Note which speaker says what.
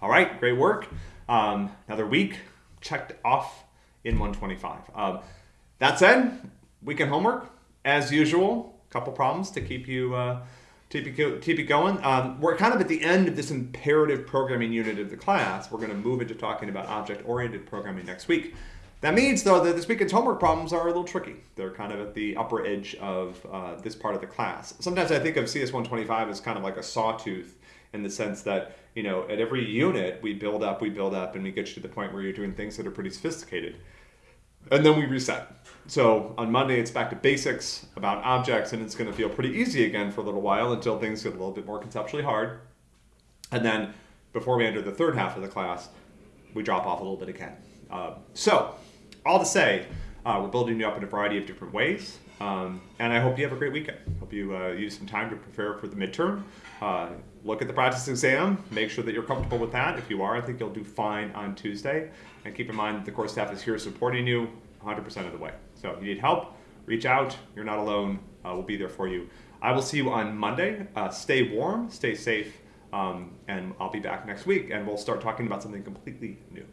Speaker 1: All right, great work. Um, another week checked off in 125. Um, that said, weekend homework, as usual, a couple problems to keep you. Uh, keep you, keep you going. Um, we're kind of at the end of this imperative programming unit of the class. We're going to move into talking about object-oriented programming next week. That means, though, that this weekend's homework problems are a little tricky. They're kind of at the upper edge of uh, this part of the class. Sometimes I think of CS125 as kind of like a sawtooth in the sense that, you know, at every unit we build up, we build up, and we get you to the point where you're doing things that are pretty sophisticated. And then we reset. So on Monday, it's back to basics about objects, and it's going to feel pretty easy again for a little while until things get a little bit more conceptually hard. And then before we enter the third half of the class, we drop off a little bit again. Uh, so, all to say, uh, we're building you up in a variety of different ways. Um, and I hope you have a great weekend. Hope you uh, use some time to prepare for the midterm. Uh, look at the practice exam. Make sure that you're comfortable with that. If you are, I think you'll do fine on Tuesday. And keep in mind the course staff is here supporting you 100% of the way. So if you need help, reach out. You're not alone. Uh, we'll be there for you. I will see you on Monday. Uh, stay warm, stay safe, um, and I'll be back next week, and we'll start talking about something completely new.